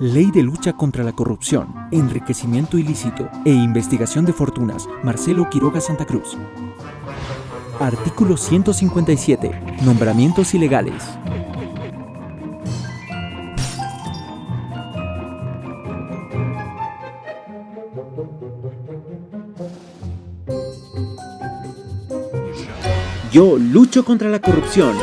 Ley de lucha contra la corrupción, enriquecimiento ilícito e investigación de fortunas, Marcelo Quiroga Santa Cruz. Artículo 157. Nombramientos ilegales. Yo lucho contra la corrupción